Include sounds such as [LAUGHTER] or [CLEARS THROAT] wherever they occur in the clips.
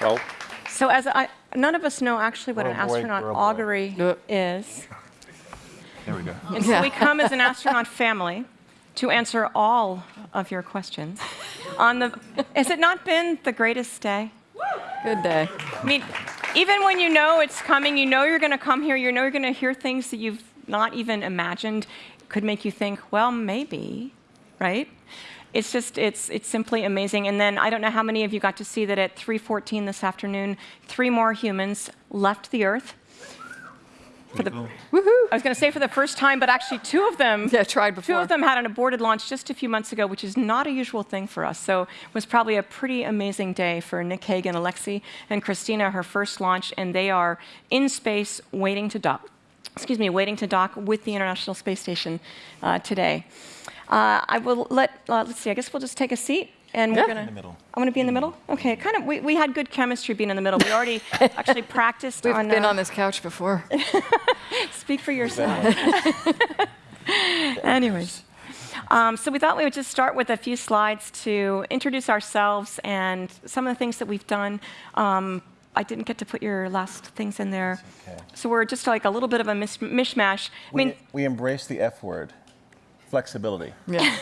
Well, So as I, none of us know actually what an boy, astronaut oh, boy. augury is. There we go. And so we come as an astronaut family to answer all of your questions. On the, has it not been the greatest day? Good day. I mean, even when you know it's coming, you know you're going to come here, you know you're going to hear things that you've not even imagined, could make you think, well, maybe, right? It's just, it's, it's simply amazing. And then I don't know how many of you got to see that at 3:14 this afternoon, three more humans left the Earth. For the, Woohoo! I was going to say for the first time, but actually two of them Yeah, tried before. Two of them had an aborted launch just a few months ago, which is not a usual thing for us. So it was probably a pretty amazing day for Nick Hague, Alexi, and Christina, her first launch, and they are in space waiting to dock. Excuse me, waiting to dock with the International Space Station uh, today. Uh, I will let, uh, let's see, I guess we'll just take a seat. And we're gonna. In the middle. I'm gonna be in the middle. Okay, kind of. We, we had good chemistry being in the middle. We already [LAUGHS] actually practiced We've on. been uh, on this couch before. [LAUGHS] Speak for yourself. [LAUGHS] Anyways. Um, so we thought we would just start with a few slides to introduce ourselves and some of the things that we've done. Um, I didn't get to put your last things in there. okay. So we're just like a little bit of a mis- mishmash. I mean, we embrace the F word, flexibility. Yeah.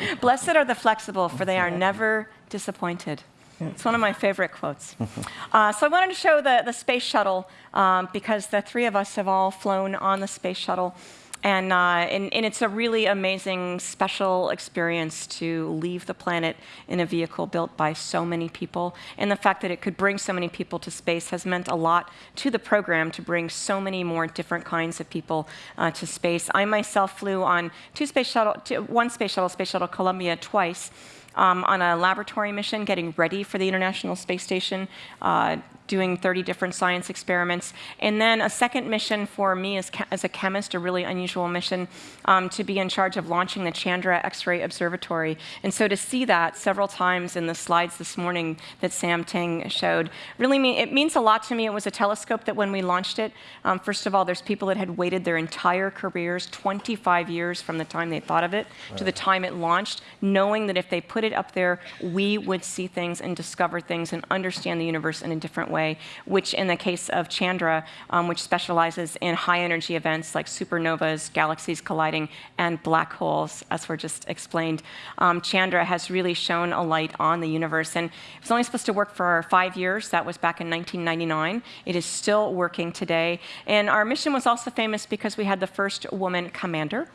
[LAUGHS] blessed are the flexible, for they are never disappointed. It's one of my favorite quotes. [LAUGHS] Uh, so I wanted to show the, the space shuttle um, because the three of us have all flown on the space shuttle. And, uh, and, and it's a really amazing, special experience to leave the planet in a vehicle built by so many people. And the fact that it could bring so many people to space has meant a lot to the program to bring so many more different kinds of people uh, to space. I myself flew on two space shuttle, two, one space shuttle, Space Shuttle Columbia, twice. Um, on a laboratory mission, getting ready for the International Space Station, uh, doing 30 different science experiments. And then a second mission for me as, as a chemist, a really unusual mission, um, to be in charge of launching the Chandra X-ray Observatory. And so to see that several times in the slides this morning that Sam Ting showed, really mean, it means a lot to me. It was a telescope that when we launched it, um, first of all, there's people that had waited their entire careers, 25 years from the time they thought of it to the time it launched, knowing that if they put it up there, we would see things and discover things and understand the universe in a different way, which in the case of Chandra, um, which specializes in high energy events like supernovas, galaxies colliding, and black holes, as were just explained, um, Chandra has really shown a light on the universe. And it was only supposed to work for five years. That was back in 1999. It is still working today. And our mission was also famous because we had the first woman commander,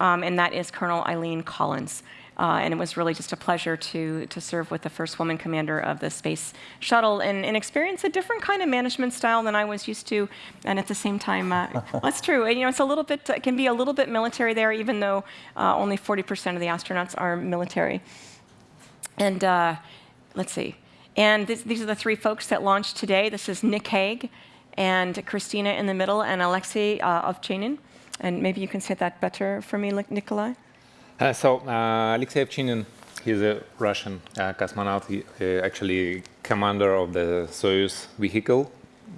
um, and that is Colonel Eileen Collins. Uh, and it was really just a pleasure to, to serve with the first woman commander of the space shuttle and, and experience a different kind of management style than I was used to. And at the same time, uh, [LAUGHS] that's true. And, You know, it's a little bit, it can be a little bit military there, even though uh, only 40% of the astronauts are military. And uh, let's see. And this, these are the three folks that launched today. This is Nick Hague and Christina in the middle and Alexei uh, Ovchinin. And maybe you can say that better for me, Nikolai. Uh, so uh, Alexei Ovchinin, he's a Russian uh, cosmonaut, he, uh, actually commander of the Soyuz vehicle,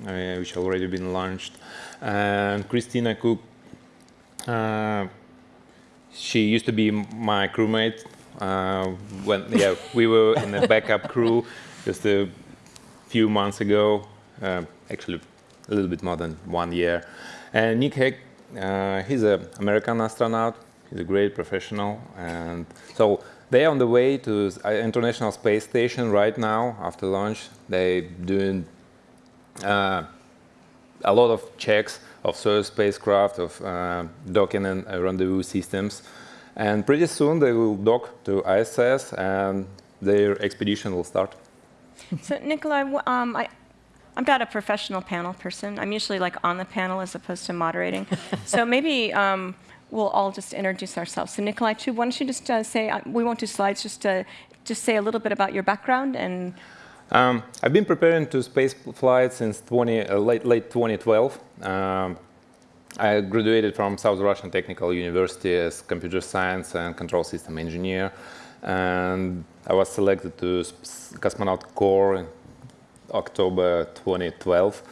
uh, which already been launched. And Christina Koch, uh, she used to be my crewmate when yeah we were in the backup crew just a few months ago, actually a little bit more than one year. And Nick Hague, he's an American astronaut. He's a great professional, and so they're on the way to International Space Station right now after launch. They're doing uh, a lot of checks of Soyuz spacecraft, of uh, docking and uh, rendezvous systems. And pretty soon they will dock to ISS and their expedition will start. So, Nikolai, um, I, I'm not a professional panel person. I'm usually like on the panel as opposed to moderating. [LAUGHS] so maybe um, we'll all just introduce ourselves. So, Nikolai, too, why don't you just uh, say, uh, we won't do slides, just uh, just say a little bit about your background and Um, I've been preparing to space flight since 20, uh, late, late 2012. Um, I graduated from South Russian Technical University as computer science and control system engineer. And I was selected to Cosmonaut Corps in October 2012.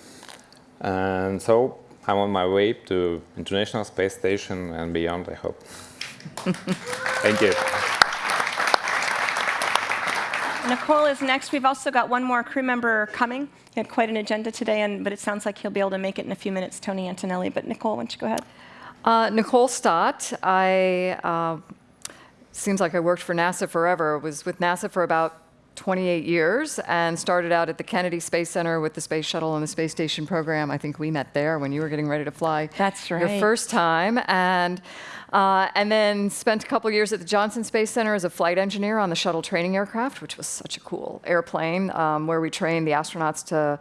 And so I'm on my way to International Space Station and beyond, I hope. [LAUGHS] Thank you. Nicole is next. We've also got one more crew member coming. He had quite an agenda today, and, but it sounds like he'll be able to make it in a few minutes, Tony Antonelli. But Nicole, why don't you go ahead? Uh, Nicole Stott. I uh, seems like I worked for NASA forever. I was with NASA for about 28 years and started out at the Kennedy Space Center with the Space Shuttle and the Space Station program. I think we met there when you were getting ready to fly. That's right. Your first time, and uh, and then spent a couple years at the Johnson Space Center as a flight engineer on the shuttle training aircraft, which was such a cool airplane um, where we trained the astronauts to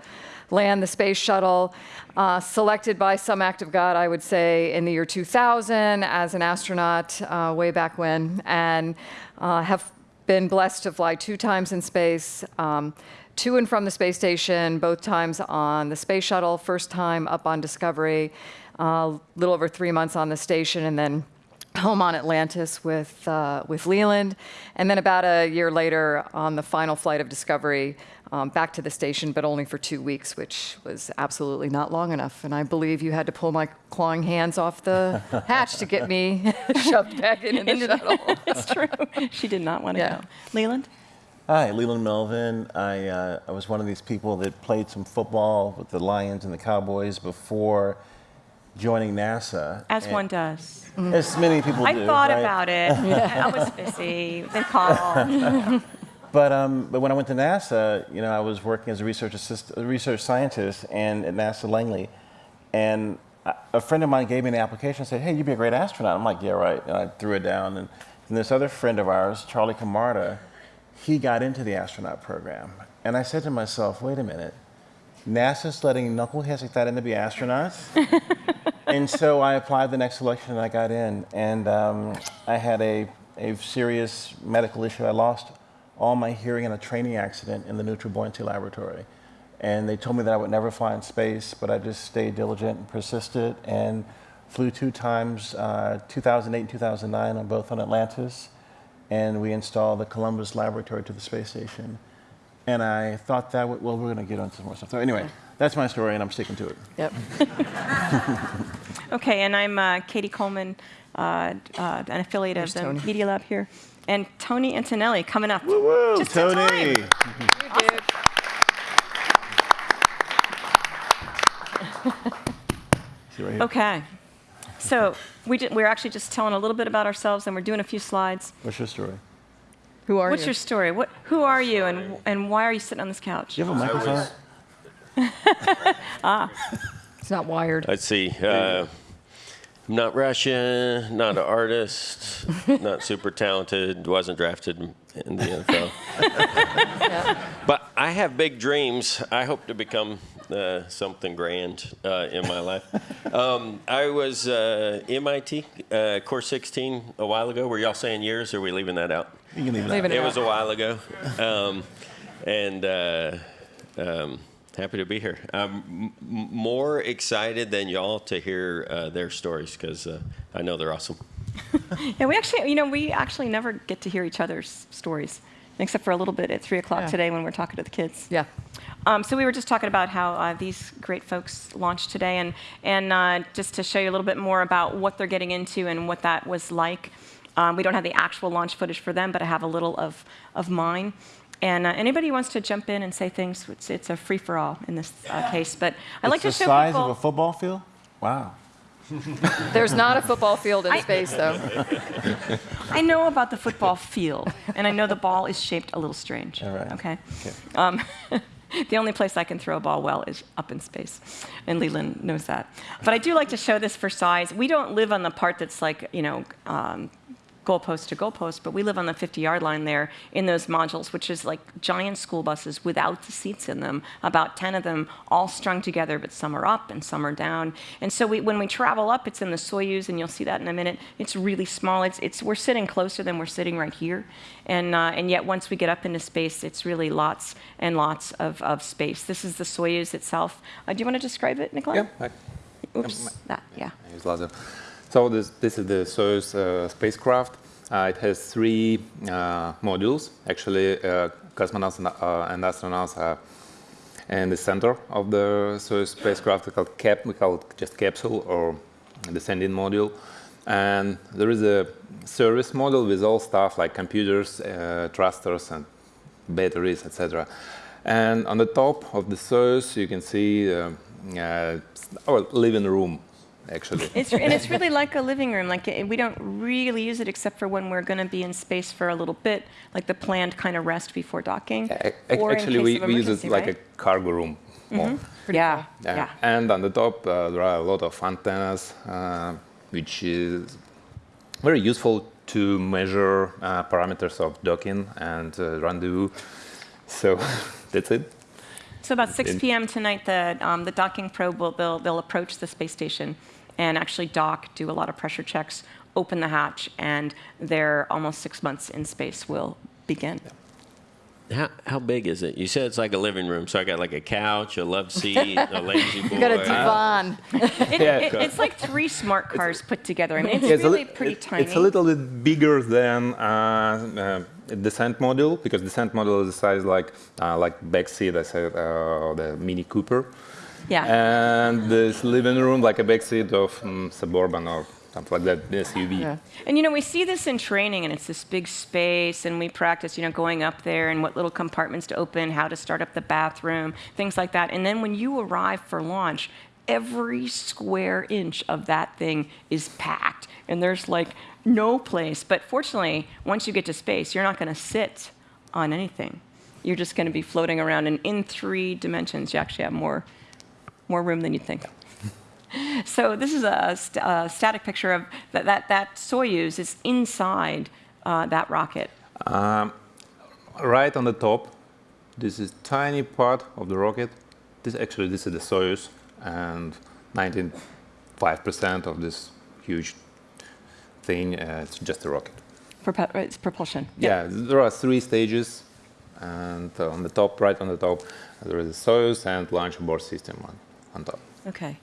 land the space shuttle. Uh, selected by some act of God, I would say, in the year 2000 as an astronaut uh, way back when, and uh, have been blessed to fly two times in space, um, to and from the space station, both times on the space shuttle, first time up on Discovery, a uh, little over three months on the station, and then home on Atlantis with, uh, with Leland. And then about a year later on the final flight of Discovery, um, back to the station, but only for two weeks, which was absolutely not long enough. And I believe you had to pull my clawing hands off the [LAUGHS] hatch to get me [LAUGHS] shoved back into the Into the- shuttle. [LAUGHS] That's true. she did not want to Yeah. go. Leland? Hi, Leland Melvin. I, uh, I was one of these people that played some football with the Lions and the Cowboys before joining NASA. As one does. As many people I do. thought right? about it. [LAUGHS] I was busy. They called. [LAUGHS] But, um, but when I went to NASA, you know, I was working as a research assist, a research scientist and at NASA Langley, and a- a friend of mine gave me an application and said, "Hey, you'd be a great astronaut." I'm like, "Yeah, right." And I threw it down. And, and this other friend of ours, Charlie Camarda, he got into the astronaut program, and I said to myself, "Wait a minute, NASA's letting knuckleheads like that in to be astronauts." [LAUGHS] and so I applied the next selection and I got in. And um, I had a, a serious medical issue. I lost all my hearing in a training accident in the neutral buoyancy Laboratory. And they told me that I would never fly in space, but I just stayed diligent and persisted and flew two times, uh, 2008 and 2009, on both on Atlantis. And we installed the Columbus Laboratory to the space station. And I thought that, would, well, we're going to get into some more stuff. So anyway, that's my story, and I'm sticking to it. Yep. [LAUGHS] Okay, and I'm uh, Cady Coleman, uh, uh, an affiliate There's of the Tony. Media Lab here. And Tony Antonelli coming up. Woo, Just Tony! time. See right here. Okay. So we did, we're actually just telling a little bit about ourselves, and we're doing a few slides. What's your story? Who are you? What's you? your story? What, who are you, and, and why are you sitting on this couch? Do you have a microphone? [LAUGHS] Ah, it's not wired. Let's see. Uh, I'm not Russian, not an artist, [LAUGHS] not super talented, wasn't drafted in the NFL. [LAUGHS] Yeah. But I have big dreams. I hope to become uh, something grand uh, in my life. [LAUGHS] Um, I was uh, MIT, uh, Course 16, a while ago. Were y'all saying years, or are we leaving that out? You can leave it Leave out. it It out. was a while ago, um, and uh, um, happy to be here. I'm m- m- more excited than y'all to hear uh, their stories because uh, I know they're awesome. [LAUGHS] Yeah, we actually, you know, we actually never get to hear each other's stories, except for a little bit at 3 o'clock Yeah. today when we're talking to the kids. Yeah. Um, so we were just talking about how uh, these great folks launched today, and and uh, just to show you a little bit more about what they're getting into and what that was like. Um, we don't have the actual launch footage for them, but I have a little of of mine. And uh, anybody who wants to jump in and say things, it's, it's a free for all in this uh, case. But I like to it's show the size of a football field? Wow. [LAUGHS] There's not a football field in I- space, though. I know about the football field, and I know the ball is shaped a little strange. All right. Okay. Okay. Um, [LAUGHS] the only place I can throw a ball well is up in space, and Leland knows that. But I do like to show this for size. We don't live on the part that's like, you know, um, goalpost to goalpost, but we live on the 50-yard line there in those modules, which is like giant school buses without the seats in them, about 10 of them all strung together, but some are up and some are down. And so we, when we travel up, it's in the Soyuz, and you'll see that in a minute. It's really small. It's, it's, we're sitting closer than we're sitting right here. And, uh, and yet once we get up into space, it's really lots and lots of, of space. This is the Soyuz itself. Uh, do you want to describe it, Nikolai? Yeah, I, Oops, that, yeah. I use laser. So this, this is the Soyuz uh, spacecraft. Uh, it has three uh, modules. Actually, uh, cosmonauts and, uh, and astronauts are in the center of the Soyuz spacecraft. We call it cap. We call it just capsule or descending module. And there is a service module with all stuff like computers, uh, thrusters, and batteries, etc. And on the top of the Soyuz, you can see our living room, actually. It's, and it's [LAUGHS] really like a living room. Like we don't really use it except for when we're going to be in space for a little bit, like the planned kind of rest before docking. A- a- or actually, we, we use it like right? A cargo room. more. yeah, Yeah. yeah. And on the top, uh, there are a lot of antennas, uh, which is very useful to measure uh, parameters of docking and uh, rendezvous. So [LAUGHS] that's it. So about 6 p.m. tonight, the, um, the docking probe will they'll, they'll approach the space station and actually dock, do a lot of pressure checks, open the hatch, and their almost six months in space will begin. How, how big is it? You said it's like a living room, so I got like a couch, a love seat, a [LAUGHS] lazy boy. You got a divan. It, Yeah. it, it's like three smart cars put together. I mean, it's Yeah, a really li- pretty it- tiny. It's a little bit bigger than uh, uh, descent module because descent module is the size like uh, like backseat, I said, uh, the Mini Cooper, yeah. and this living room like a backseat of um, Suburban or something like that, the SUV. Yeah. And you know, we see this in training, and it's this big space, and we practice, you know, going up there and what little compartments to open, how to start up the bathroom, things like that. And then when you arrive for launch, every square inch of that thing is packed, and there's like no place. But fortunately, once you get to space, you're not going to sit on anything. You're just going to be floating around, and in three dimensions, you actually have more, more room than you'd think. [LAUGHS] So this is a, st- a static picture of that, that, that Soyuz is inside uh, that rocket. Right on the top, this is tiny part of the rocket. This actually this is the Soyuz, and 95% of this huge thing uh, it's just a rocket. Prope- it's propulsion. Yeah, there are three stages, and uh, on the top, right on the top, there is a Soyuz and launch abort system on, on top. Okay.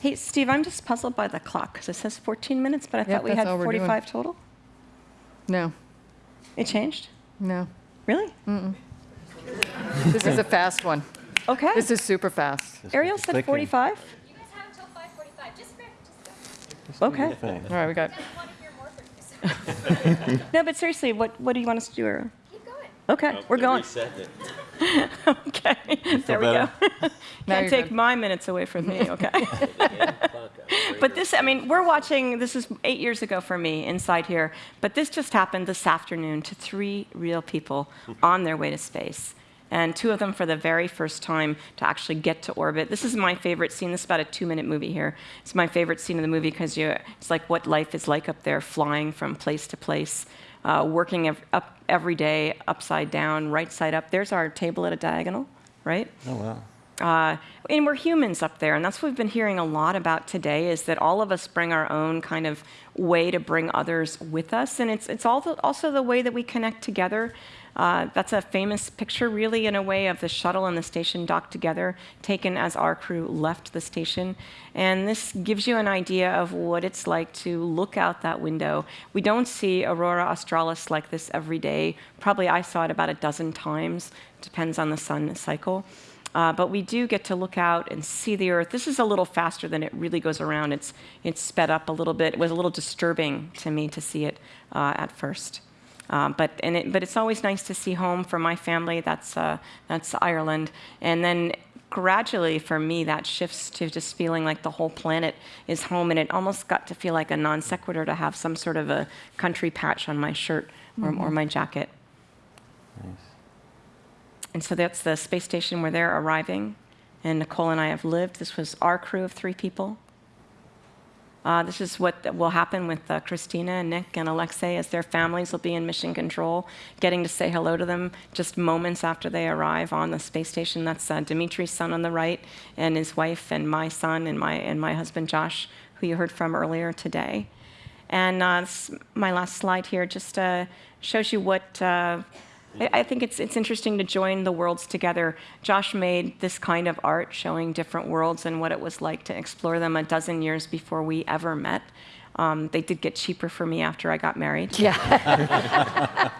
Hey, Steve, I'm just puzzled by the clock because it says 14 minutes, but I Yep, thought we had all we're doing. 45 total. No, It changed? no. Really? This is a fast one. Okay. This is super fast. Ariel said 45? You guys have until 5:45. Just, just Okay. All right, we got. I want to hear more from you. [LAUGHS] No, but seriously, what, what do you want us to do, Ariel? Keep going. Okay, we're going. Reset [LAUGHS] it. Okay, there we go. better? [LAUGHS] Now Can't take good. my minutes away from me, [LAUGHS] okay? But this, I mean, we're watching, this is eight years ago for me inside here, but this just happened this afternoon to three real people on their way to space. And two of them for the very first time to actually get to orbit. This is my favorite scene. This is about a two minute movie here. It's my favorite scene in the movie because you it's like what life is like up there, flying from place to place, uh, working ev- up every day, upside down, right side up. There's our table at a diagonal, right? Oh, wow. Uh, and we're humans up there, and that's what we've been hearing a lot about today. Is that all of us bring our own kind of way to bring others with us, and it's it's the, also the way that we connect together. Uh, that's a famous picture, really, in a way, of the shuttle and the station docked together, taken as our crew left the station. And this gives you an idea of what it's like to look out that window. We don't see Aurora Australis like this every day. Probably I saw it about a dozen times, depends on the sun cycle. Uh, but we do get to look out and see the Earth. This is a little faster than it really goes around. It's, it's sped up a little bit. It was a little disturbing to me to see it uh, at first. Uh, but, and it, but it's always nice to see home for my family. That's, uh, that's Ireland. And then gradually, for me, that shifts to just feeling like the whole planet is home. And it almost got to feel like a non sequitur to have some sort of a country patch on my shirt or, or my jacket. nice. And so that's the space station where they're arriving. And Nicole and I have lived. This was our crew of three people. Uh, this is what will happen with uh, Christina, and Nick, and Alexei as their families will be in mission control, getting to say hello to them just moments after they arrive on the space station. That's uh, Dimitri's son on the right, and his wife, and my son, and my, and my husband Josh, who you heard from earlier today. And uh, my last slide here just uh, shows you what uh, I I think it's, it's interesting to join the worlds together. Josh made this kind of art showing different worlds and what it was like to explore them a dozen years before we ever met. Um, they did get cheaper for me after I got married. Yeah. [LAUGHS]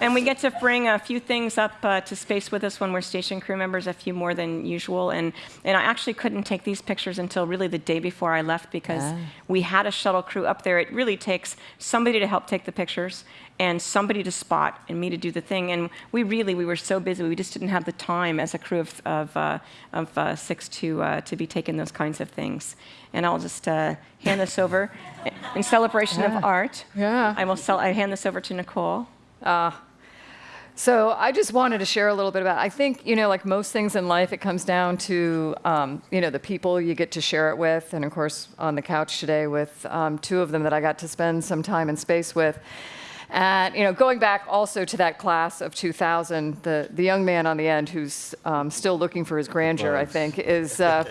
And we get to bring a few things up uh, to space with us when we're station crew members, a few more than usual. And, and I actually couldn't take these pictures until really the day before I left because Ah. we had a shuttle crew up there. It really takes somebody to help take the pictures and somebody to spot and me to do the thing. And we really, we were so busy, we just didn't have the time as a crew of, of, uh, of uh, six to, uh, to be taking those kinds of things. And I'll just uh, hand this over in celebration of art. Yeah. I will sell, I hand this over to Nicole. So I just wanted to share a little bit about. I think you know, like most things in life, it comes down to um, you know the people you get to share it with, and of course on the couch today with um, two of them that I got to spend some time in space with. And you know, going back also to that class of 2000, the the young man on the end who's um, still looking for his grandeur, I think, is [LAUGHS] uh,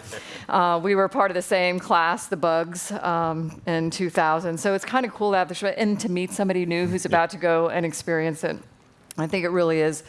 uh, we were part of the same class, the Bugs, um, in 2000. So it's kind of cool to have the sh- and to meet somebody new who's about to go and experience it. I think it really is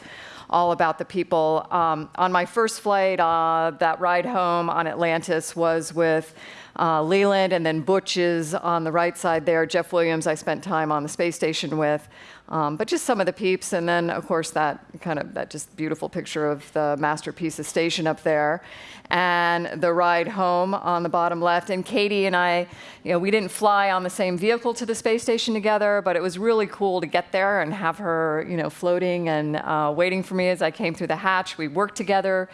all about the people. Um, on my first flight, uh, that ride home on Atlantis was with uh, Leland and then Butch is on the right side there. Jeff Williams, I spent time on the space station with. Um, but just some of the peeps, and then of course that kind of that just beautiful picture of the masterpiece of station up there, and the ride home on the bottom left. And Cady and I, you know, we didn't fly on the same vehicle to the space station together, but it was really cool to get there and have her, you know, floating and uh, waiting for me as I came through the hatch. We worked together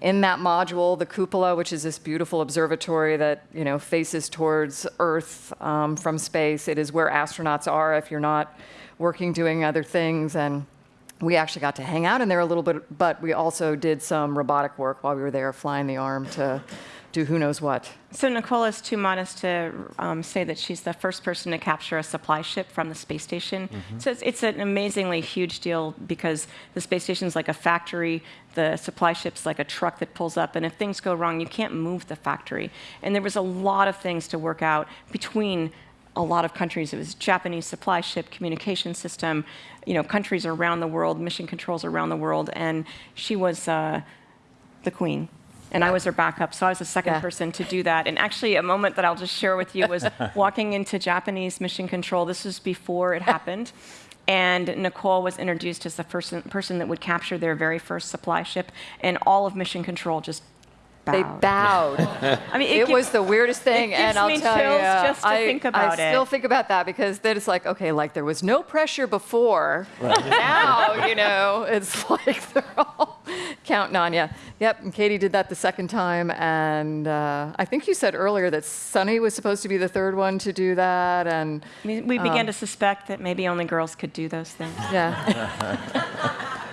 in that module, the cupola, which is this beautiful observatory that you know faces towards Earth um, from space. It is where astronauts are if you're not working doing other things and we actually got to hang out in there a little bit but we also did some robotic work while we were there flying the arm to do who knows what So Nicole is too modest to um, say that she's the first person to capture a supply ship from the space station. So it's, it's an amazingly huge deal because the space station is like a factory. The supply ship's like a truck that pulls up, and if things go wrong, you can't move the factory. And there was a lot of things to work out between a lot of countries. It was Japanese supply ship, communication system, you know, countries around the world, mission controls around the world, and she was uh, the queen. And I was her backup, so I was the second Yeah. person to do that. And actually, a moment that I'll just share with you was [LAUGHS] walking into Japanese mission control. This was before it happened. [LAUGHS] And Nicole was introduced as the first person that would capture their very first supply ship, and all of mission control just bowed. they bowed [LAUGHS] I mean, it gives- was the weirdest thing, and I'll me tell chills you, just to I, think I about still it. think about that because then it's like, okay, like there was no pressure before. now, you know, it's like they're all counting on you. Yep, and Cady did that the second time, and uh, I think you said earlier that Suni was supposed to be the third one to do that, and We, we began to suspect that maybe only girls could do those things. yeah,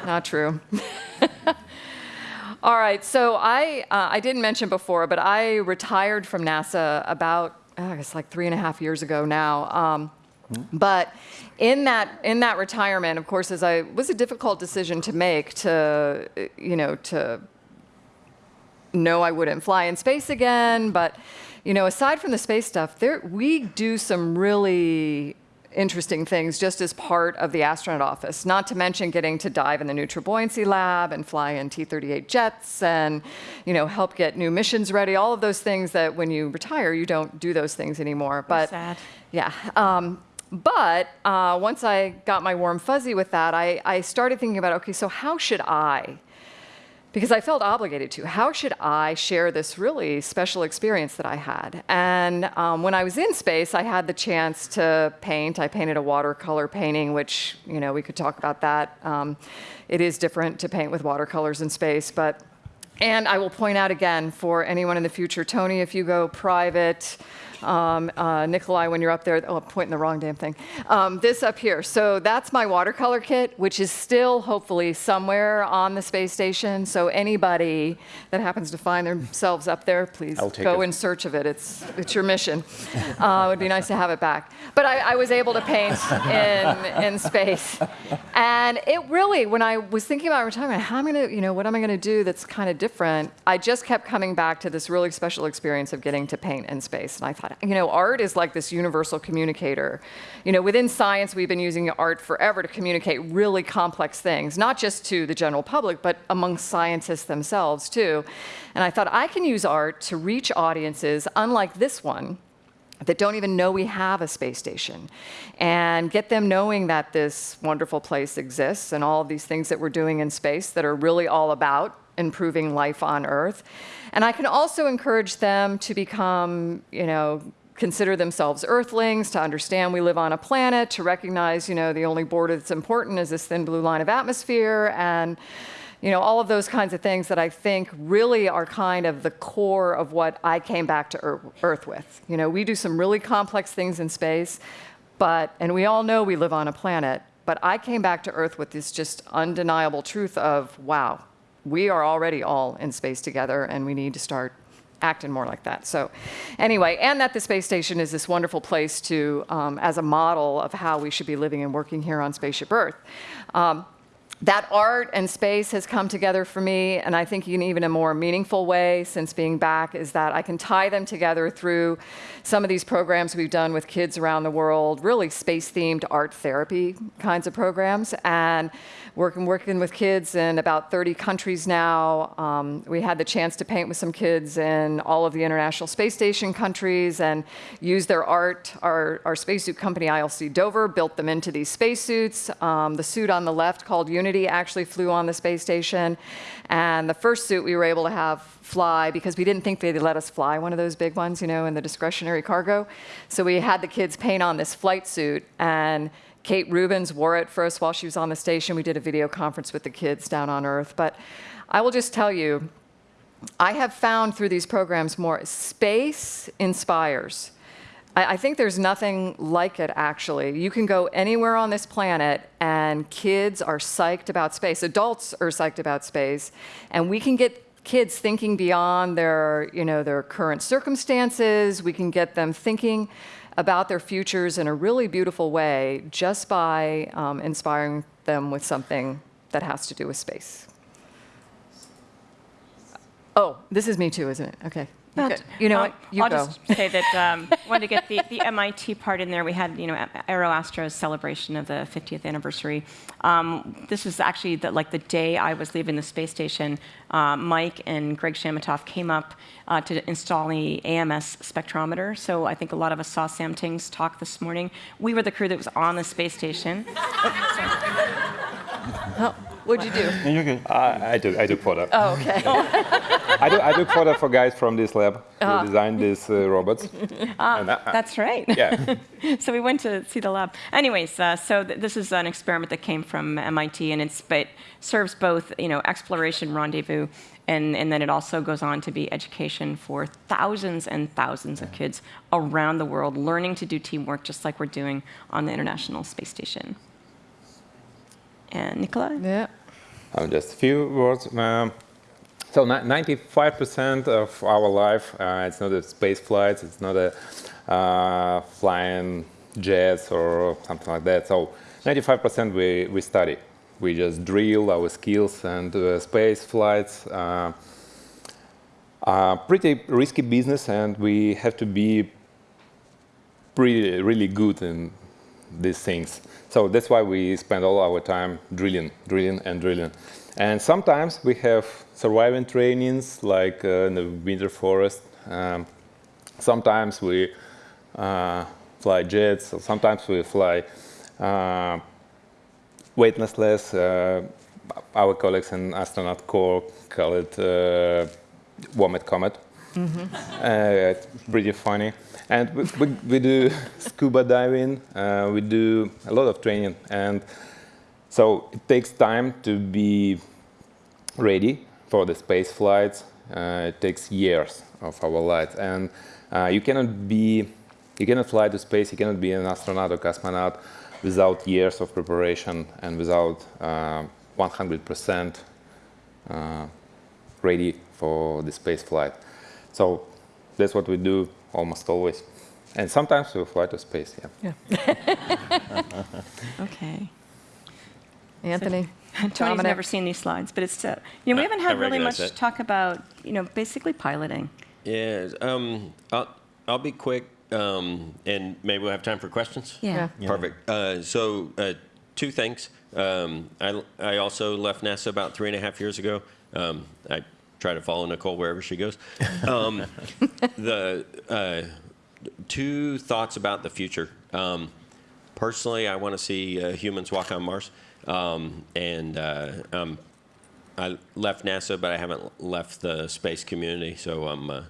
[LAUGHS] not true. [LAUGHS] All right, so I uh, I didn't mention before, but I retired from NASA about uh, I guess like three and a half years ago now. Um, but in that in that retirement, of course, as I was a difficult decision to make to you know to no, I wouldn't fly in space again. But you know, aside from the space stuff, there we do some really interesting things just as part of the astronaut office. Not to mention getting to dive in the neutral buoyancy lab and fly in T-38 jets and you know help get new missions ready. All of those things that when you retire, you don't do those things anymore. But sad. yeah. Um, but uh, once I got my warm fuzzy with that, I, I started thinking about okay, so how should I because I felt obligated to. How should I share this really special experience that I had? And um, when I was in space, I had the chance to paint. I painted a watercolor painting, which, you know, we could talk about that. Um, it is different to paint with watercolors in space, but. And I will point out again for anyone in the future, Tony, if you go private, um, uh, Nikolai, when you're up there, oh, I'm pointing the wrong damn thing. Um, this up here. So that's my watercolor kit, which is still hopefully somewhere on the space station. So anybody that happens to find themselves up there, please go it. in search of it. It's, it's your mission. Uh, it would be nice to have it back. But I, I was able to paint in, in space. And it really, when I was thinking about retirement, how am I going to, you know, what am I going to do that's kind of different? I just kept coming back to this really special experience of getting to paint in space. And I thought, you know, art is like this universal communicator. You know, within science, we've been using art forever to communicate really complex things, not just to the general public, but among scientists themselves, too. And I thought, I can use art to reach audiences unlike this one that don't even know we have a space station and get them knowing that this wonderful place exists and all these things that we're doing in space that are really all about improving life on Earth. And I can also encourage them to become, you know, consider themselves earthlings, to understand we live on a planet, to recognize, you know, the only border that's important is this thin blue line of atmosphere and you know, all of those kinds of things that I think really are kind of the core of what I came back to Earth with. You know, we do some really complex things in space, but, and we all know we live on a planet, but I came back to Earth with this just undeniable truth of, wow, we are already all in space together and we need to start acting more like that. So anyway, and that the space station is this wonderful place to, um, as a model of how we should be living and working here on Spaceship Earth. Um, that art and space has come together for me, and I think in even a more meaningful way since being back is that I can tie them together through some of these programs we've done with kids around the world, really space-themed art therapy kinds of programs, and working working with kids in about 30 countries now. Um, we had the chance to paint with some kids in all of the International Space Station countries and use their art. Our, our spacesuit company, ILC Dover, built them into these spacesuits. Um, the suit on the left called Unity actually flew on the space station. And the first suit we were able to have fly because we didn't think they'd let us fly one of those big ones, you know, in the discretionary cargo. So we had the kids paint on this flight suit and Kate Rubins wore it for us while she was on the station. We did a video conference with the kids down on Earth. But I will just tell you, I have found through these programs more space inspires. I, I think there's nothing like it, actually. You can go anywhere on this planet, and kids are psyched about space. Adults are psyched about space, and we can get kids thinking beyond their, you know, their current circumstances. We can get them thinking about their futures in a really beautiful way just by um, inspiring them with something that has to do with space. Oh, this is me too, isn't it? Okay. Good. You know? You I'll go. just say that um, [LAUGHS] wanted to get the, the MIT part in there. We had, you know, AeroAstro's celebration of the 50th anniversary. Um, this was actually the, like the day I was leaving the space station. Uh, Mike and Greg Chamitoff came up uh, to install the AMS spectrometer. So I think a lot of us saw Sam Ting's talk this morning. We were the crew that was on the space station. [LAUGHS] Oh, what'd you do? [LAUGHS] No, you're good. I, I do, I do product. Oh, okay. [LAUGHS] I do, I do product for guys from this lab who designed these uh, robots. [LAUGHS] And I- I- That's right. yeah. so we went to see the lab. Anyways, uh, so th- this is an experiment that came from MIT, and it's but serves both, you know, exploration rendezvous, and, and then it also goes on to be education for thousands and thousands of kids around the world learning to do teamwork, just like we're doing on the International Space Station. And Nicola, Yeah. Um, just a few words. Um, so, 95% of our life, uh, it's not a space flight, it's not a uh, flying jets or something like that. So, 95% we, we study. We just drill our skills and uh, space flights. Uh, are pretty risky business, and we have to be pretty, really good in these things. So that's why we spend all our time drilling, drilling, and drilling. And sometimes we have surviving trainings, like uh, in the winter forest. Um, sometimes we uh, fly jets. or Sometimes we fly uh, weightless. Uh, our colleagues in astronaut corps call it uh, Vomit Comet. Uh, it's pretty funny. And we, we, we do scuba diving, uh, we do a lot of training. And so it takes time to be ready for the space flights. Uh, it takes years of our lives. And uh, you cannot be, you cannot fly to space, you cannot be an astronaut or cosmonaut without years of preparation and without 100% uh, ready for the space flight. So that's what we do almost always. And sometimes we fly to space, yeah. [LAUGHS] okay. Anthony. Tony's Dominic. never seen these slides, but it's uh, you know we haven't had really much that. talk about you know basically piloting. Yeah, um, I'll, I'll be quick, um, and maybe we'll have time for questions. Yeah. Perfect. Uh, so, uh, two things. Um, I, I also left NASA about three and a half years ago. Um, I try to follow Nicole wherever she goes. Um, [LAUGHS] the uh, two thoughts about the future. Um, personally, I want to see uh, humans walk on Mars, um, and uh, um, I left NASA, but I haven't left the space community. So I'm uh,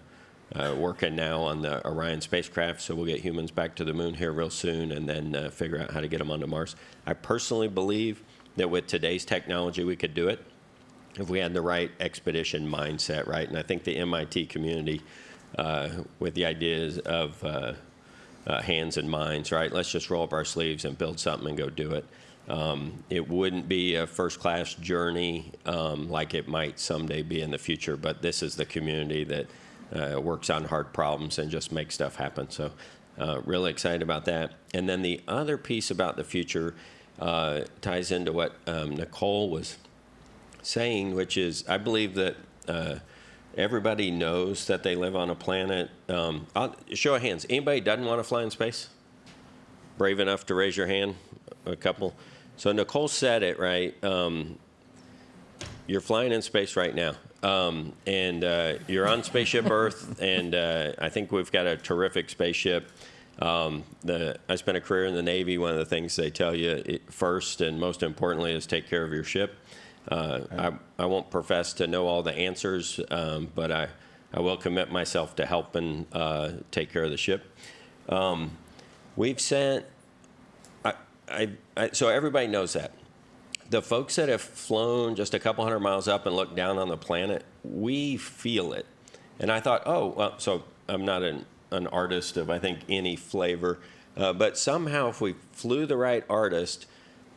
uh, working now on the Orion spacecraft. So we'll get humans back to the moon here real soon, and then uh, figure out how to get them onto Mars. I personally believe that with today's technology, we could do it if we had the right expedition mindset, right? And I think the MIT community, uh, with the ideas of uh, uh, hands and minds, right? Let's just roll up our sleeves and build something and go do it. Um, it wouldn't be a first class journey um, like it might someday be in the future, but this is the community that uh, works on hard problems and just makes stuff happen. So, uh, really excited about that. And then the other piece about the future uh, ties into what um, Nicole was saying, which is I believe that uh, everybody knows that they live on a planet. Um, show of hands. Anybody doesn't want to fly in space? Brave enough to raise your hand? A couple. So Nicole said it right. Um, you're flying in space right now. Um, and uh, you're on Spaceship Earth, and uh, I think we've got a terrific spaceship. Um, the, I spent a career in the Navy. One of the things they tell you first and most importantly is take care of your ship. Uh, I, I won't profess to know all the answers, um, but I, I will commit myself to helping uh, take care of the ship. Um, we've sent, I, I, I, so everybody knows that. The folks that have flown just a couple hundred miles up and looked down on the planet, we feel it. And I thought, oh, well, so I'm not an, an artist of, I think, any flavor, uh, but somehow if we flew the right artist,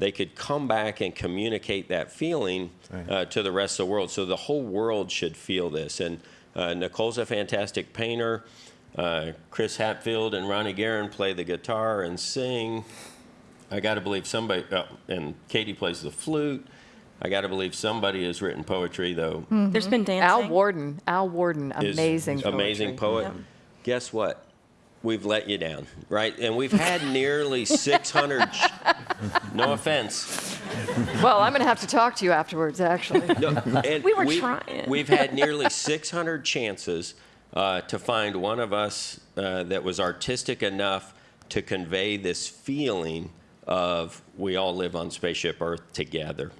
they could come back and communicate that feeling uh, to the rest of the world. So the whole world should feel this. And uh, Nicole's a fantastic painter. Uh, Chris Hadfield and Ronnie Garan play the guitar and sing. I got to believe somebody, uh, and Cady plays the flute. I got to believe somebody has written poetry, though. There's been dancing. Al Worden, Al Worden, is amazing, amazing poetry. poet. Guess what? We've let you down, right? And we've had nearly 600. ch- [LAUGHS] no offense. Well, I'm going to have to talk to you afterwards, actually. No, and We were we've- trying. We've had nearly 600 chances uh, to find one of us uh, that was artistic enough to convey this feeling of we all live on Spaceship Earth together.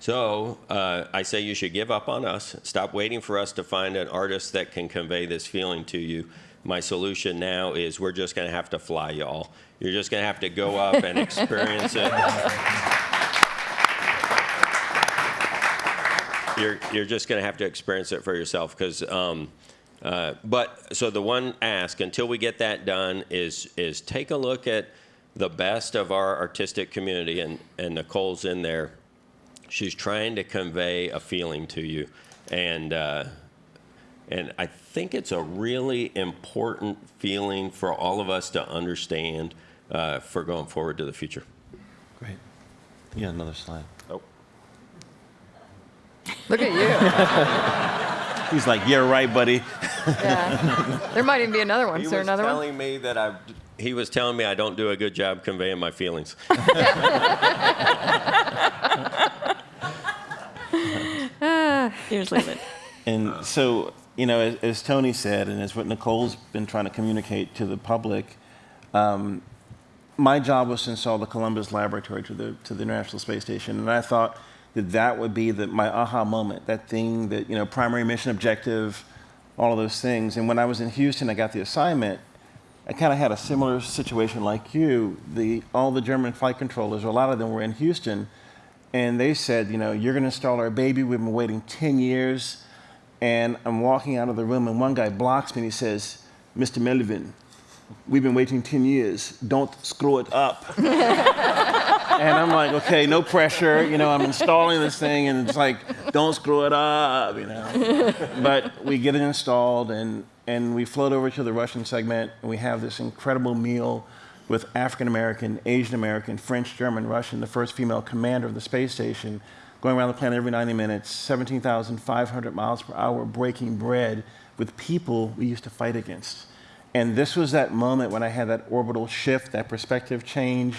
So uh, I say you should give up on us. Stop waiting for us to find an artist that can convey this feeling to you. My solution now is we're just going to have to fly y'all. You're just going to have to go up and [LAUGHS] experience it. you're you're just going to have to experience it for yourself because um, uh, but so the one ask until we get that done is is take a look at the best of our artistic community and and Nicole's in there she's trying to convey a feeling to you and uh, and I think it's a really important feeling for all of us to understand uh, for going forward to the future. Great. Yeah, another slide. Oh. Look at you. [LAUGHS] He's like, yeah, right, buddy. [LAUGHS] Yeah. There might even be another one. He Is there was another one? He was telling me that I. He was telling me I don't do a good job conveying my feelings. [LAUGHS] Here's Leland. And so, you know, as, as Tony said, and as what Nicole's been trying to communicate to the public, um, my job was to install the Columbus Laboratory to the to the International Space Station, and I thought that that would be the, my aha moment, that thing that you know, primary mission objective, all of those things. And when I was in Houston, I got the assignment. I kind of had a similar situation like you. The all the German flight controllers, a lot of them were in Houston, and they said, you know, you're going to install our baby. We've been waiting 10 years. And I'm walking out of the room, and one guy blocks me and he says, Mr. Melvin, we've been waiting 10 years. Don't screw it up. [LAUGHS] and I'm like, okay, no pressure. You know, I'm installing this thing, and it's like, don't screw it up, you know. [LAUGHS] but we get it installed, and, and we float over to the Russian segment, and we have this incredible meal with African American, Asian American, French, German, Russian, the first female commander of the space station, going around the planet every 90 minutes, 17,500 miles per hour, breaking bread with people we used to fight against. And this was that moment when I had that orbital shift, that perspective change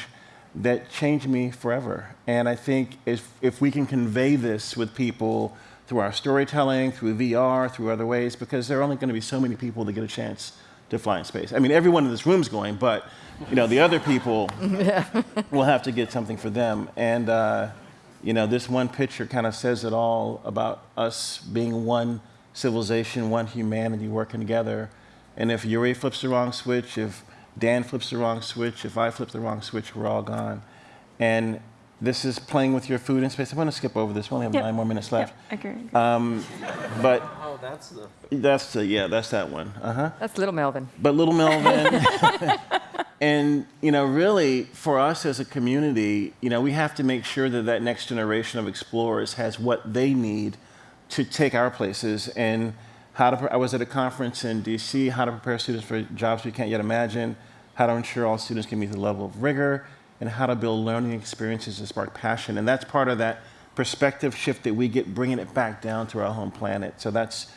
that changed me forever. And I think if, if we can convey this with people through our storytelling, through VR, through other ways, because there are only going to be so many people that get a chance to fly in space. I mean, everyone in this room's going, but you know, the other people [LAUGHS] will have to get something for them. And uh, you know, this one picture kind of says it all about us being one civilization, one humanity working together. And if Yuri flips the wrong switch, if Dan flips the wrong switch, if I flip the wrong switch, we're all gone. And this is playing with your food in space. I'm going to skip over this. We only have Yep. nine more minutes left. Yep, agreed. But [LAUGHS] Oh, that's the. that's the, yeah, that's that one. Uh huh. That's little Melvin. But little Melvin, [LAUGHS] and you know, really, for us as a community, you know, we have to make sure that that next generation of explorers has what they need to take our places and how to. I was at a conference in D.C. How to prepare students for jobs we can't yet imagine. How to ensure all students can meet the level of rigor, and how to build learning experiences that spark passion. And that's part of that perspective shift that we get, bringing it back down to our home planet. So that's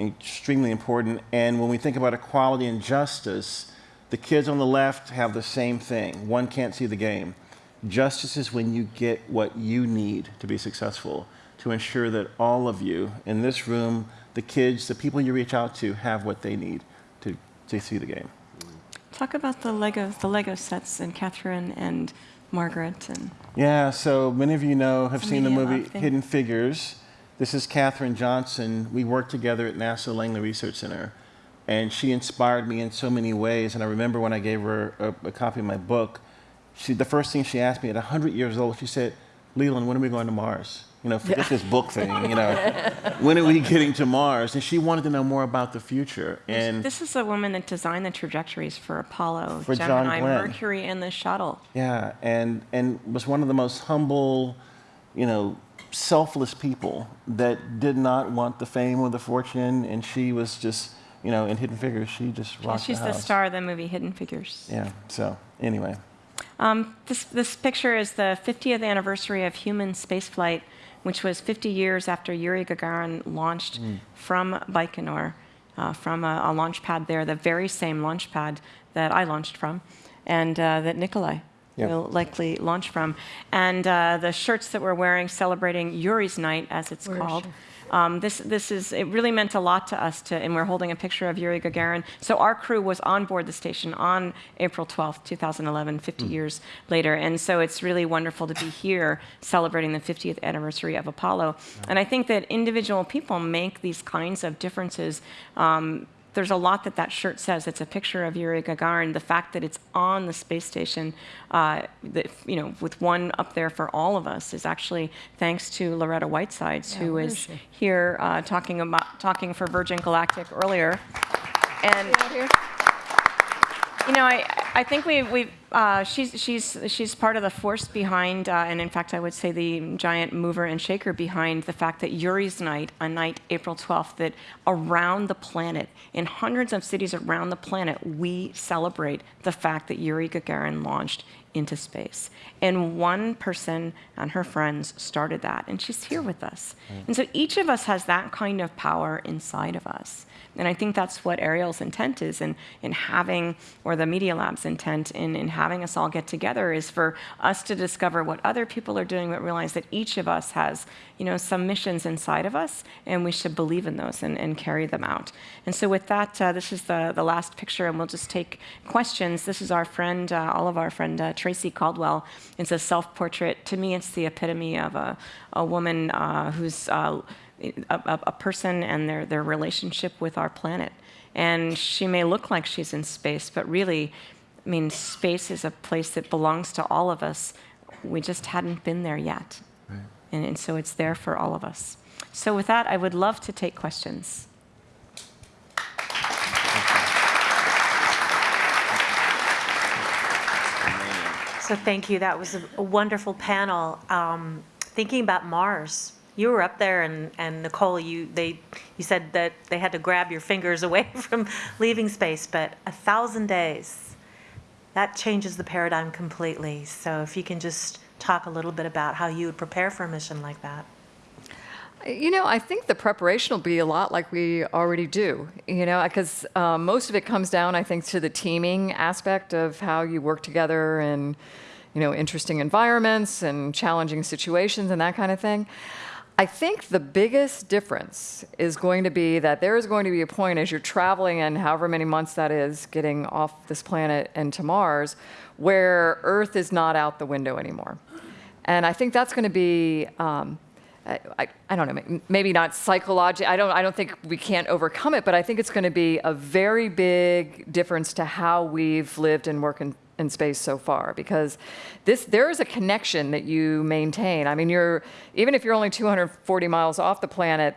extremely important. And when we think about equality and justice, the kids on the left have the same thing. One can't see the game. Justice is when you get what you need to be successful, to ensure that all of you in this room, the kids, the people you reach out to, have what they need to, to see the game. Talk about the Lego, the Lego sets and Catherine and Margaret and Yeah, so many of you know, have seen the movie Hidden Figures. This is Katherine Johnson. We worked together at NASA Langley Research Center, and she inspired me in so many ways. And I remember when I gave her a, a copy of my book, she, the first thing she asked me at 100 years old, she said, Leland, when are we going to Mars? You know, forget this book thing, you know. [LAUGHS] when are we getting to Mars? And she wanted to know more about the future. And this is a woman that designed the trajectories for Apollo, For Gemini, Glenn. Mercury, and the shuttle. Yeah, and and was one of the most humble, you know, selfless people that did not want the fame or the fortune, and she was just, you know, in Hidden Figures, she just rocked She's the the star of the movie Hidden Figures. Yeah. So anyway, Um, this, this picture is the 50th anniversary of human spaceflight, which was 50 years after Yuri Gagarin launched from Baikonur, uh, from a, a launch pad there, the very same launch pad that I launched from, and uh, that Nikolai Yep. will likely launch from. And uh, the shirts that we're wearing celebrating Yuri's Night, as it's Where is called. Um, this, this is, it really meant a lot to us to, and we're holding a picture of Yuri Gagarin. So our crew was on board the station on April 12th, 2011, 50 years later. And so it's really wonderful to be here celebrating the 50th anniversary of Apollo. And I think that individual people make these kinds of differences. Um, there's a lot that that shirt says. It's a picture of Yuri Gagarin. The fact that it's on the space station, uh, that, you know, with one up there for all of us, is actually thanks to Loretta Whitesides, who where was is she? here uh, talking about talking for Virgin Galactic earlier. And you know, I, I think we, we uh, she's, she's, she's part of the force behind, uh, and in fact, I would say the giant mover and shaker behind the fact that Yuri's Night, on night April 12th, that around the planet, in hundreds of cities around the planet, we celebrate the fact that Yuri Gagarin launched into space. And one person and her friends started that, and she's here with us. And so each of us has that kind of power inside of us. And I think that's what Ariel's intent is in, in having, or the Media Lab's intent in, in having us all get together is for us to discover what other people are doing, but realize that each of us has, you know, some missions inside of us, and we should believe in those and, and carry them out. And so with that, uh, this is the, the last picture, and we'll just take questions. This is our friend, uh, all of our friend, uh, Tracy Caldwell. It's a self-portrait. To me, it's the epitome of a, a woman uh, who's uh, a, a, a person and their, their relationship with our planet. And she may look like she's in space, but really, I mean, space is a place that belongs to all of us. We just hadn't been there yet. And, and so it's there for all of us. So, with that, I would love to take questions. So thank you. That was a, a wonderful panel. Um, thinking about Mars, you were up there, and, and Nicole, you they you said that they had to grab your fingers [LAUGHS] away from leaving space, but a thousand days, that changes the paradigm completely. So if you can just talk a little bit about how you would prepare for a mission like that. You know, I think the preparation will be a lot like we already do, you know, because um, most of it comes down, I think, to the teaming aspect of how you work together in, you know, interesting environments and challenging situations and that kind of thing. I think the biggest difference is going to be that there is going to be a point as you're traveling and however many months that is getting off this planet and to Mars where Earth is not out the window anymore. And I think that's going to be, um, I, I, I don't know, maybe not psychological. I don't, I don't think we can't overcome it, but I think it's going to be a very big difference to how we've lived and worked in, in space so far. Because this, there is a connection that you maintain. I mean, you're even if you're only 240 miles off the planet,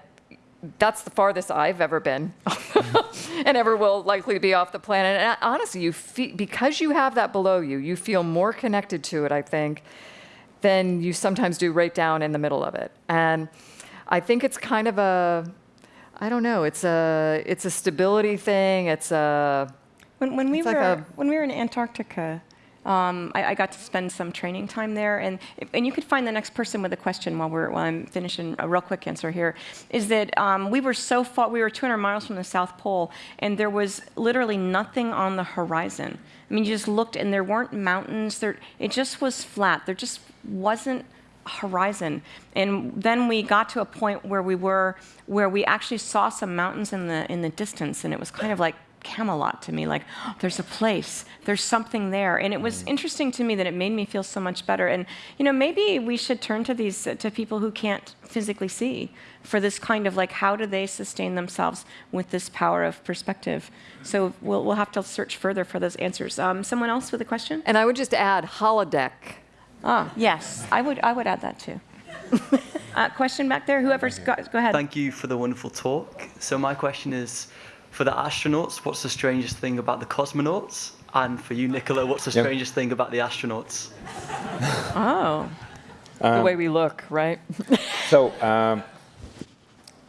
that's the farthest I've ever been, [LAUGHS] and ever will likely be off the planet. And honestly, you feel, because you have that below you, you feel more connected to it. I think than you sometimes do right down in the middle of it. And I think it's kind of a, I don't know, it's a, it's a stability thing. It's a, When, when we It's were like a- when we were in Antarctica, um, I, I got to spend some training time there, and and you could find the next person with a question while we're while I'm finishing a real quick answer here. Is that um, we were so far we were 200 miles from the South Pole, and there was literally nothing on the horizon. I mean, you just looked, and there weren't mountains. There, it just was flat. There just wasn't a horizon. And then we got to a point where we were, where we actually saw some mountains in the in the distance, and it was kind of like Camelot to me. Like, "Oh, there's a place, there's something there, and it was interesting to me that it made me feel so much better. And you know, maybe we should turn to these to people who can't physically see for this kind of like, how do they sustain themselves with this power of perspective? So we'll we'll have to search further for those answers. Um, someone else with a question? and I would just add holodeck. Ah, yes, I would I would add that too. [LAUGHS] uh, question back there. Whoever's got, go ahead. Thank you for the wonderful talk. So my question is, for the astronauts, what's the strangest thing about the cosmonauts? And for you, Nicola, what's the Yep. strangest thing about the astronauts? [LAUGHS] Oh, the way we look, right? So um,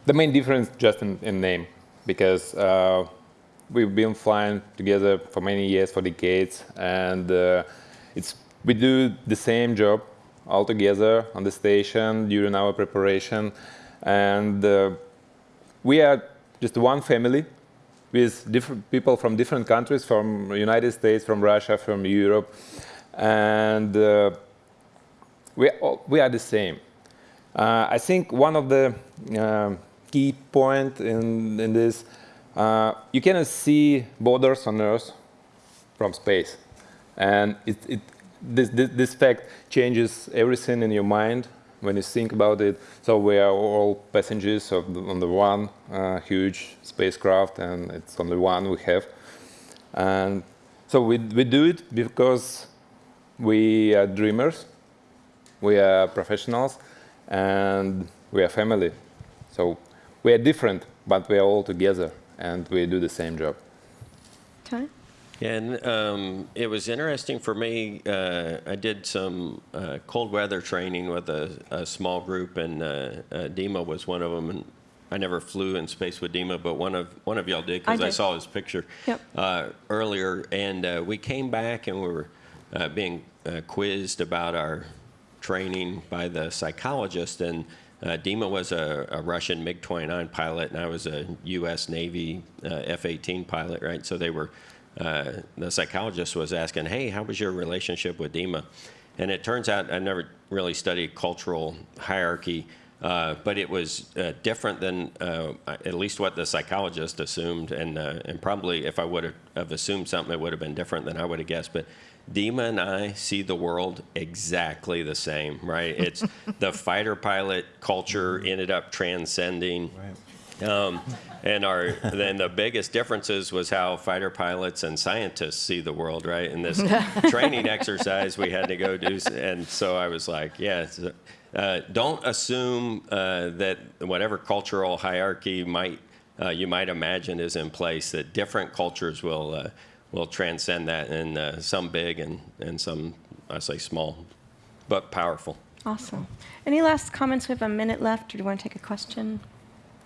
the main difference just in, in name, because uh, we've been flying together for many years, for decades, and uh, it's we do the same job all together on the station during our preparation, and uh, we are just one family with different people from different countries, from United States, from Russia, from Europe, and uh, we are, all- we are the same. Uh, I think one of the um key point in, in this, uh, you cannot see borders on Earth from space, and it, it, this, this, this fact changes everything in your mind when you think about it. So we are all passengers the, on the one uh, huge spacecraft, and it's only one we have. And so we, we do it because we are dreamers, we are professionals, and we are family. So we are different, but we are all together, and we do the same job. Tony? And um, it was interesting for me. Uh, I did some uh, cold weather training with a, a small group, and uh, uh, Dima was one of them. And I never flew in space with Dima, but one of one of y'all did because I, did. saw his picture Yep. uh, earlier. And uh, we came back and we were uh, being uh, quizzed about our training by the psychologist. And uh, Dima was a, a Russian MiG 29 pilot, and I was a U.S. Navy uh, F 18 pilot, right? So they were, uh, the psychologist was asking, hey, how was your relationship with Dima? And it turns out I never really studied cultural hierarchy. Uh, but it was uh, different than uh, at least what the psychologist assumed, and uh, and probably if I would have assumed something, it would have been different than I would have guessed. But Dima and I see the world exactly the same, right? It's [LAUGHS] the fighter pilot culture ended up transcending. Um, and our then the biggest differences was how fighter pilots and scientists see the world, right? In this [LAUGHS] training exercise we had to go do, and so I was like, yeah. Uh, don't assume uh, that whatever cultural hierarchy might uh, you might imagine is in place. That different cultures will uh, will transcend that, and uh, some big and and some I say small, but powerful. Awesome. Any last comments? We have a minute left, or do you want to take a question?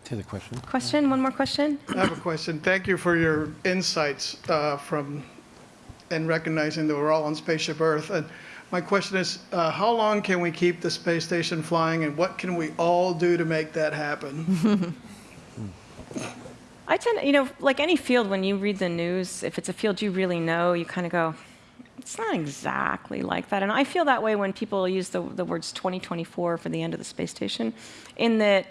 To the question. Question? One more question? I have a question. Thank you for your insights uh, from, and recognizing that we're all on Spaceship Earth. And my question is, uh, how long can we keep the space station flying, and what can we all do to make that happen? [LAUGHS] I tend, you know, like any field, when you read the news, if it's a field you really know, you kind of go, it's not exactly like that. And I feel that way when people use the, the words 2024 for the end of the space station, in that,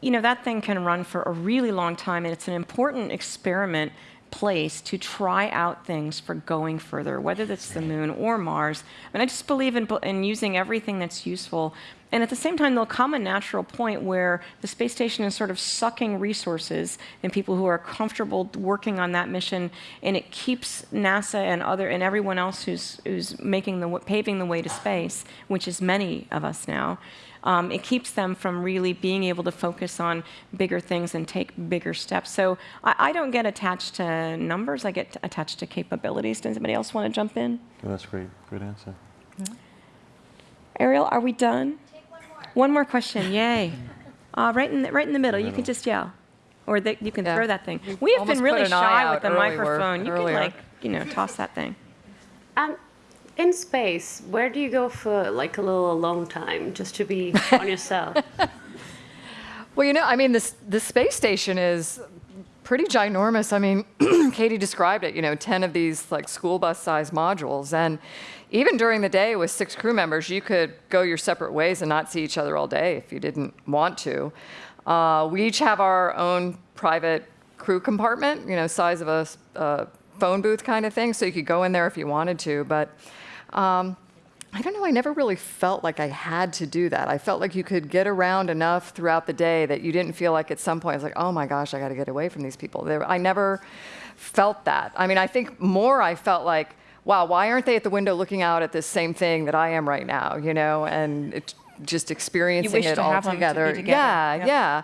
you know, that thing can run for a really long time, and it's an important experiment place to try out things for going further, whether that's the moon or Mars. And I just believe in, in using everything that's useful. And at the same time, there'll come a natural point where the space station is sort of sucking resources and people who are comfortable working on that mission, and it keeps NASA and other and everyone else who's who's making the paving the way to space, which is many of us now um, it keeps them from really being able to focus on bigger things and take bigger steps. So I, I don't get attached to numbers, I get attached to capabilities. Does anybody else want to jump in? Oh, that's great. Great answer. Ariel, are we done? One more. one more. question, yay. [LAUGHS] Uh, right, in the, right in the middle, you can just yell. Or the, you can Yeah. throw that thing. We have been really put an eye shy with the microphone. You earlier. can like, you know, toss that thing. Um, in space, where do you go for like a little alone time just to be on yourself? [LAUGHS] Well, you know, I mean, this the space station is pretty ginormous. I mean, [CLEARS THROAT] Cady described it. You know, ten of these like school bus size modules, and even during the day with six crew members, you could go your separate ways and not see each other all day if you didn't want to. Uh, we each have our own private crew compartment. You know, size of a phone booth kind of thing, so you could go in there if you wanted to, but. Um, I don't know. I never really felt like I had to do that. I felt like you could get around enough throughout the day that you didn't feel like at some point it's like, oh my gosh, I got to get away from these people. There, I never felt that. I mean, I think more I felt like, wow, why aren't they at the window looking out at this same thing that I am right now? You know, and it, just experiencing it all have them to together. together. Yeah, Yeah. yeah.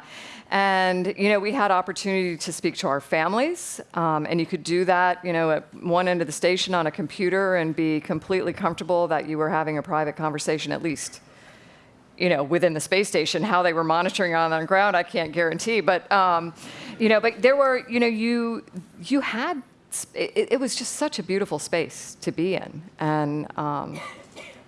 And you know, we had opportunity to speak to our families, um, and you could do that, you know, at one end of the station on a computer and be completely comfortable that you were having a private conversation at least. You know, within the space station, how they were monitoring on the ground, I can't guarantee. But um, you know, but there were, you know, you you had. It, it was just such a beautiful space to be in, and um,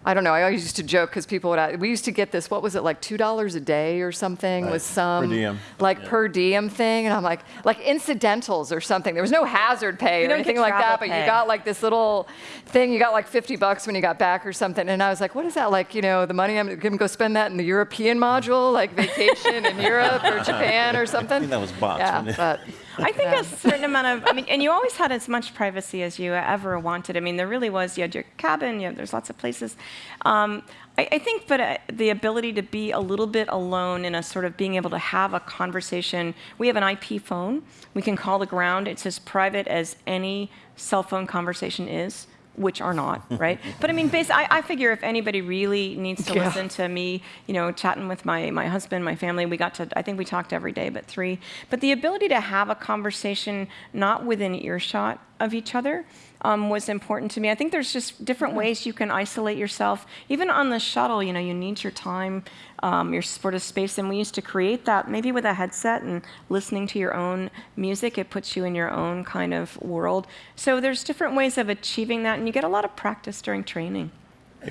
I don't know. I always used to joke because people would. Ask, we used to get this. What was it like? Two dollars a day or something was some diem. like per diem thing, and I'm like like incidentals or something. There was no hazard pay You or anything like travel that, but you got like this little thing. You got like 50 bucks when you got back or something, and I was like, what is that like? You know, the money I'm gonna go spend that in the European module, like vacation in [LAUGHS] Europe or Japan or something. I think that was bots, Yeah, wasn't it? but I think a certain amount of, I mean, and you always had as much privacy as you ever wanted. I mean, there really was, you had your cabin, you had, there's lots of places. Um, I, I think, but uh, the ability to be a little bit alone in a sort of being able to have a conversation. We have an IP phone. We can call the ground. It's as private as any cell phone conversation is which are not, [LAUGHS] right? but I mean, bas I, I figure if anybody really needs to Yeah. listen to me, you know, chatting with my, my husband, my family, we got to, I think we talked every day, but three. But the ability to have a conversation not within earshot of each other um, was important to me. I think there's just different ways you can isolate yourself. Even on the shuttle, you know, you need your time, um, your sort of space, and we used to create that maybe with a headset and listening to your own music. It puts you in your own kind of world. So there's different ways of achieving that, and you get a lot of practice during training.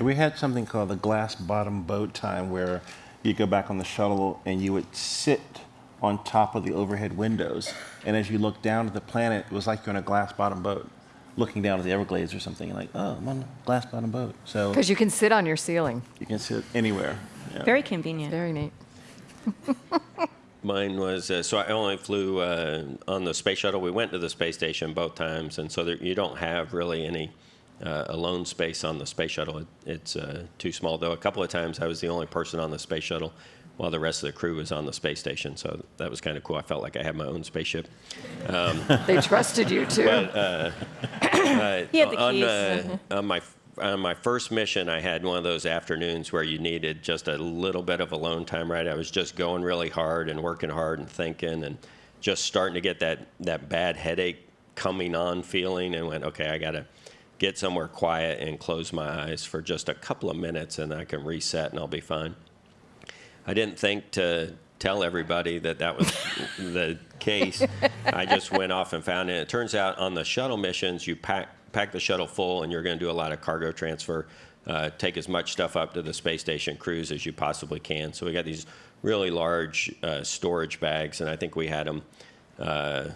We had something called the glass bottom boat time where you go back on the shuttle and you would sit on top of the overhead windows. And as you look down at the planet, it was like you're on a glass bottom boat, looking down at the Everglades or something. You're like, oh, I'm on a glass bottom boat. So because you can sit on your ceiling. you can sit anywhere. Yeah. Very convenient. Very neat. [LAUGHS] Mine was uh, so I only flew uh, on the space shuttle. We went to the space station both times, and so there, you don't have really any uh, alone space on the space shuttle. It, it's uh, too small. Though a couple of times I was the only person on the space shuttle, while the rest of the crew was on the space station. So that was kind of cool. I felt like I had my own spaceship. Um, [LAUGHS] they trusted you too. Uh, uh, [LAUGHS] he had the on, uh, keys. uh, [LAUGHS] on my on my first mission, I had one of those afternoons where you needed just a little bit of alone time. Right, I was just going really hard and working hard and thinking and just starting to get that that bad headache coming on feeling, and went, okay, I gotta get somewhere quiet and close my eyes for just a couple of minutes, and I can reset and I'll be fine. I didn't think to tell everybody that that was the case. I just went off and found it. It turns out on the shuttle missions, you pack pack the shuttle full, and you're going to do a lot of cargo transfer. Uh, take as much stuff up to the space station crews as you possibly can. So we got these really large uh, storage bags, and I think we had them uh,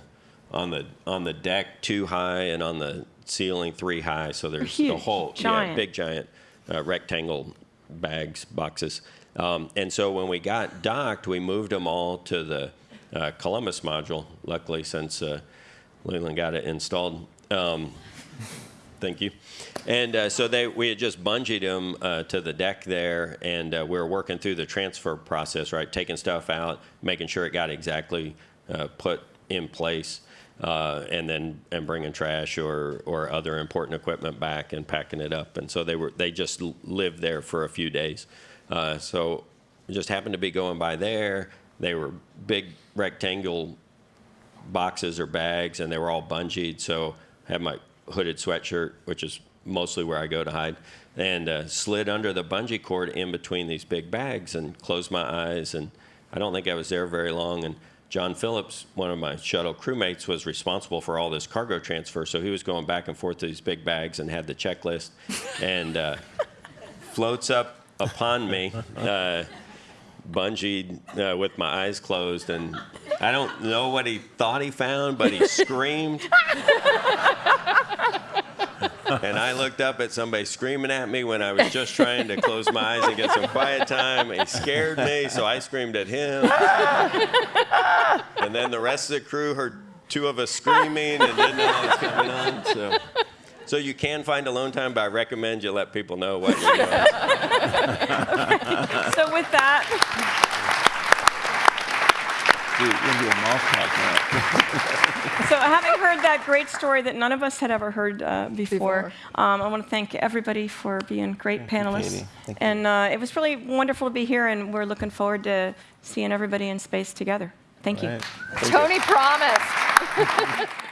on the on the deck too high and on the ceiling, three high. So there's huge, the whole yeah, giant. big giant uh, rectangle bags boxes. Um, and so when we got docked, we moved them all to the uh, Columbus module. Luckily, since uh, Leland got it installed. Um, Thank you. And uh, so they, we had just bungeed them uh, to the deck there, and uh, we were working through the transfer process, right? Taking stuff out, making sure it got exactly uh, put in place, uh, and then and bringing trash or or other important equipment back and packing it up. And so they were they just lived there for a few days. Uh, so just happened to be going by there. They were big rectangle boxes or bags, and they were all bungeed. So I had my hooded sweatshirt, which is mostly where I go to hide, and uh, slid under the bungee cord in between these big bags and closed my eyes. And I don't think I was there very long. And John Phillips, one of my shuttle crewmates, was responsible for all this cargo transfer. So he was going back and forth to these big bags and had the checklist, and uh, floats up upon me. Uh, bungeed uh, with my eyes closed, and I don't know what he thought he found, but he screamed. and I looked up at somebody screaming at me when I was just trying to close my eyes and get some quiet time. He scared me, so I screamed at him. and then the rest of the crew heard two of us screaming and didn't know what was coming on. So, so you can find alone time, but I recommend you let people know what you're doing. [LAUGHS] So with that, Dude, you're gonna be a moth talk now. so having heard that great story that none of us had ever heard uh, before, Um, I want to thank everybody for being great panelists. Cady. And uh, it was really wonderful to be here, and we're looking forward to seeing everybody in space together. Thank you. Right. Tony promised. [LAUGHS]